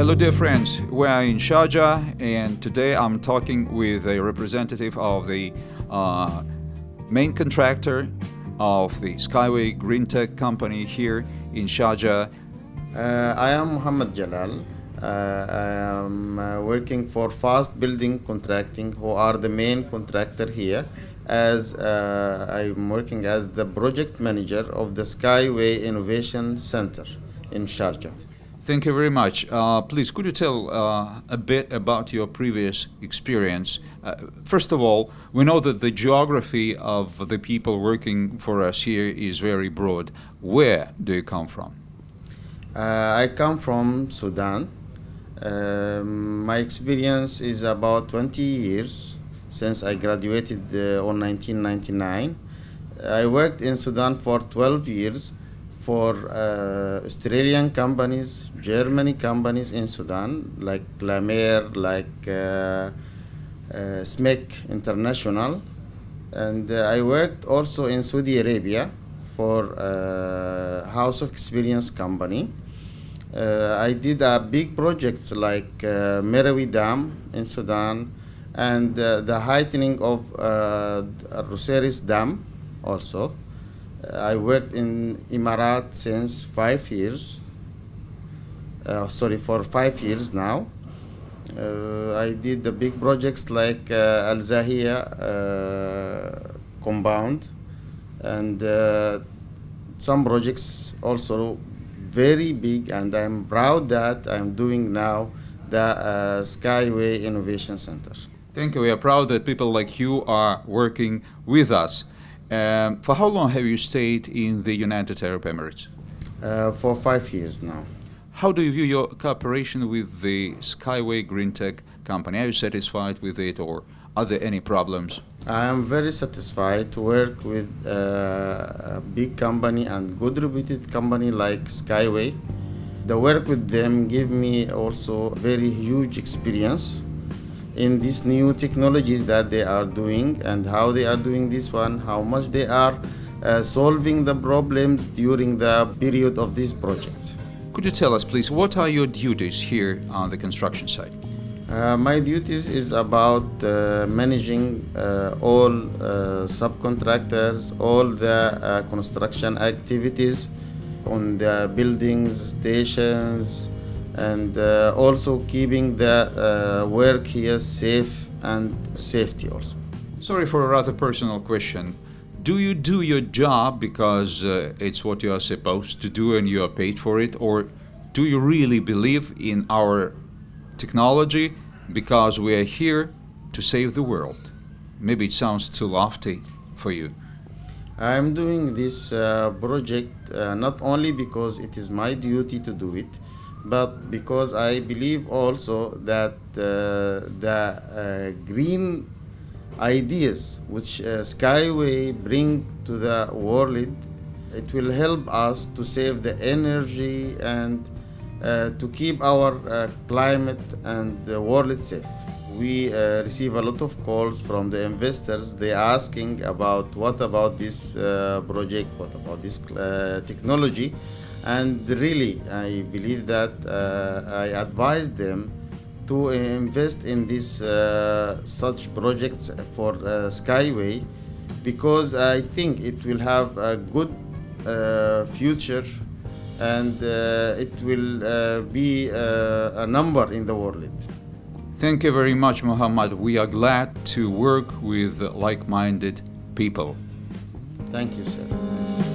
dear friends, we are in Sharjah and today I'm talking with a representative of the uh, main contractor of the Skyway Green Tech company here in Sharjah. Uh, I am Muhammad Jalal. Uh, I am uh, working for Fast Building Contracting, who are the main contractor here. As uh, I'm working as the project manager of the Skyway Innovation Center in Sharjah. Thank you very much. Uh, please, could you tell uh, a bit about your previous experience? Uh, first of all, we know that the geography of the people working for us here is very broad. Where do you come from? Uh, I come from Sudan. Um, my experience is about 20 years since I graduated uh, on 1999. I worked in Sudan for 12 years for uh, Australian companies, Germany companies in Sudan, like Lahmeyer, like uh, uh, SMEC International. And uh, I worked also in Saudi Arabia for uh, House of Experience company. Uh, I did uh, big projects like uh, Merowe Dam in Sudan and the heightening of uh, Roseires Dam also. Uh, I worked in Emirat since five years. Uh, sorry, for five years now. Uh, I did the big projects like uh, Al Zahia uh, compound and uh, some projects also very big and I'm proud that I'm doing now the Skyway Innovation Center. Thank you. We are proud that people like you are working with us. Um, for how long have you stayed in the United Arab Emirates? Uh, for five years now. How do you view your cooperation with the Skyway Green Tech company? Are you satisfied with it or are there any problems? I am very satisfied to work with uh, a big company and good reputed company like Skyway. The work with them gave me also very huge experience in these new technologies that they are doing and how they are doing this one, how much they are uh, solving the problems during the period of this project. Could you tell us, please, what are your duties here on the construction site? Uh, my duties is about uh, managing uh, all uh, subcontractors, all the uh, construction activities on the buildings, stations, and uh, also keeping the work here safe and safety also. Sorry for a rather personal question. Do you do your job because uh, it's what you are supposed to do and you are paid for it, or do you really believe in our technology because we are here to save the world? Maybe it sounds too lofty for you. I'm doing this uh, project uh, not only because it is my duty to do it, but because I believe also that uh, the uh, green ideas which uh, Skyway bring to the world, it will help us to save the energy and uh, to keep our uh, climate and the world safe. We uh, receive a lot of calls from the investors. They are asking about what about this uh, project, what about this uh, technology, and really, I believe that uh, I advise them to invest in this such projects for Skyway because I think it will have a good future and uh, it will uh, be uh, a number in the world. Thank you very much, Muhammad. We are glad to work with like-minded people. Thank you, sir.